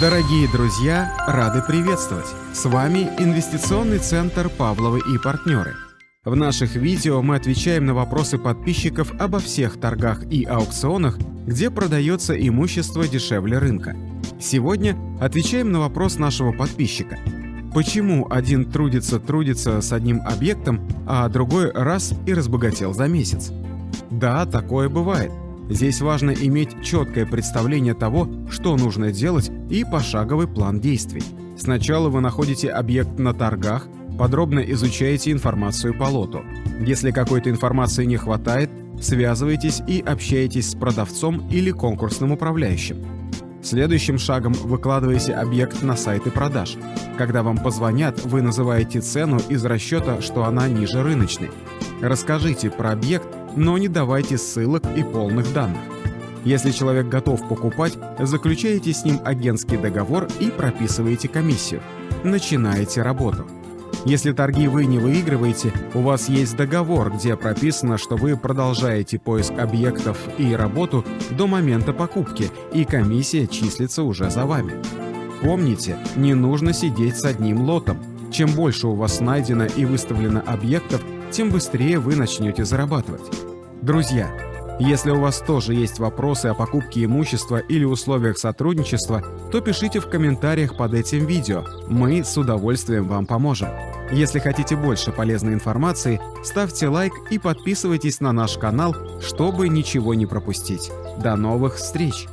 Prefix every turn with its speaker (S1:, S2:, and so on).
S1: Дорогие друзья, рады приветствовать! С вами Инвестиционный центр «Павловы и партнеры». В наших видео мы отвечаем на вопросы подписчиков обо всех торгах и аукционах, где продается имущество дешевле рынка. Сегодня отвечаем на вопрос нашего подписчика. Почему один трудится-трудится с одним объектом, а другой раз и разбогател за месяц? Да, такое бывает. Здесь важно иметь четкое представление того, что нужно делать и пошаговый план действий. Сначала вы находите объект на торгах, подробно изучаете информацию по лоту. Если какой-то информации не хватает, связывайтесь и общаетесь с продавцом или конкурсным управляющим. Следующим шагом выкладываете объект на сайты продаж. Когда вам позвонят, вы называете цену из расчета, что она ниже рыночной. Расскажите про объект, но не давайте ссылок и полных данных. Если человек готов покупать, заключаете с ним агентский договор и прописываете комиссию. Начинаете работу. Если торги вы не выигрываете, у вас есть договор, где прописано, что вы продолжаете поиск объектов и работу до момента покупки, и комиссия числится уже за вами. Помните, не нужно сидеть с одним лотом. Чем больше у вас найдено и выставлено объектов, тем быстрее вы начнете зарабатывать. Друзья, если у вас тоже есть вопросы о покупке имущества или условиях сотрудничества, то пишите в комментариях под этим видео, мы с удовольствием вам поможем. Если хотите больше полезной информации, ставьте лайк и подписывайтесь на наш канал, чтобы ничего не пропустить. До новых встреч!